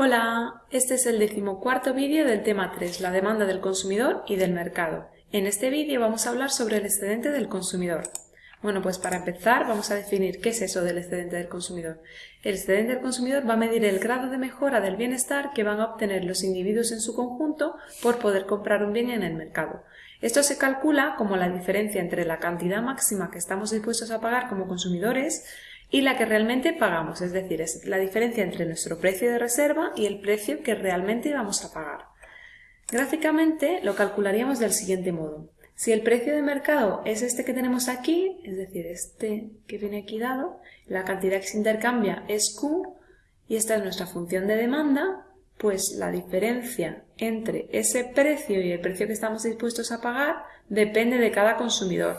Hola, este es el decimocuarto vídeo del tema 3, la demanda del consumidor y del mercado. En este vídeo vamos a hablar sobre el excedente del consumidor. Bueno, pues para empezar vamos a definir qué es eso del excedente del consumidor. El excedente del consumidor va a medir el grado de mejora del bienestar que van a obtener los individuos en su conjunto por poder comprar un bien en el mercado. Esto se calcula como la diferencia entre la cantidad máxima que estamos dispuestos a pagar como consumidores y la que realmente pagamos, es decir, es la diferencia entre nuestro precio de reserva y el precio que realmente vamos a pagar. Gráficamente lo calcularíamos del siguiente modo. Si el precio de mercado es este que tenemos aquí, es decir, este que viene aquí dado, la cantidad que se intercambia es Q y esta es nuestra función de demanda, pues la diferencia entre ese precio y el precio que estamos dispuestos a pagar depende de cada consumidor.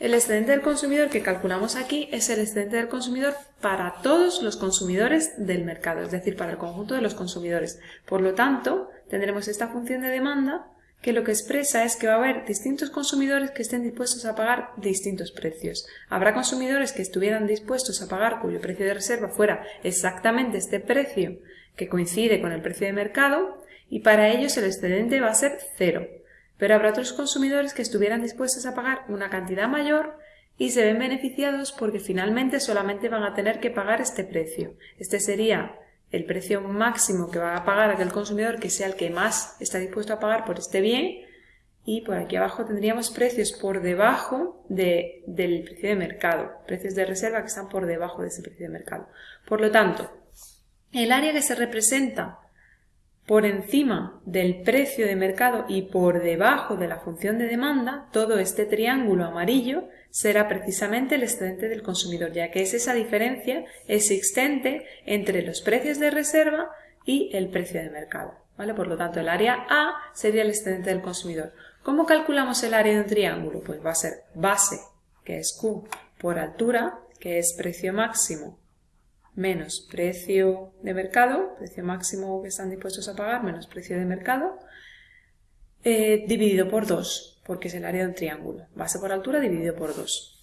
El excedente del consumidor que calculamos aquí es el excedente del consumidor para todos los consumidores del mercado, es decir, para el conjunto de los consumidores. Por lo tanto, tendremos esta función de demanda que lo que expresa es que va a haber distintos consumidores que estén dispuestos a pagar distintos precios. Habrá consumidores que estuvieran dispuestos a pagar cuyo precio de reserva fuera exactamente este precio que coincide con el precio de mercado y para ellos el excedente va a ser cero pero habrá otros consumidores que estuvieran dispuestos a pagar una cantidad mayor y se ven beneficiados porque finalmente solamente van a tener que pagar este precio. Este sería el precio máximo que va a pagar aquel consumidor que sea el que más está dispuesto a pagar por este bien y por aquí abajo tendríamos precios por debajo del precio de mercado, precios de reserva que están por debajo de ese precio de mercado. Por lo tanto, el área que se representa por encima del precio de mercado y por debajo de la función de demanda, todo este triángulo amarillo será precisamente el excedente del consumidor, ya que es esa diferencia existente entre los precios de reserva y el precio de mercado. ¿vale? Por lo tanto, el área A sería el excedente del consumidor. ¿Cómo calculamos el área de un triángulo? Pues va a ser base, que es Q, por altura, que es precio máximo menos precio de mercado, precio máximo que están dispuestos a pagar, menos precio de mercado, eh, dividido por 2, porque es el área de un triángulo. Base por altura dividido por 2.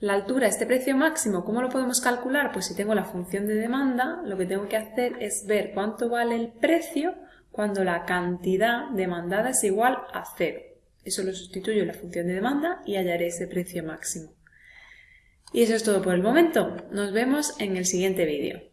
La altura, este precio máximo, ¿cómo lo podemos calcular? Pues si tengo la función de demanda, lo que tengo que hacer es ver cuánto vale el precio cuando la cantidad demandada es igual a 0. Eso lo sustituyo en la función de demanda y hallaré ese precio máximo. Y eso es todo por el momento. Nos vemos en el siguiente vídeo.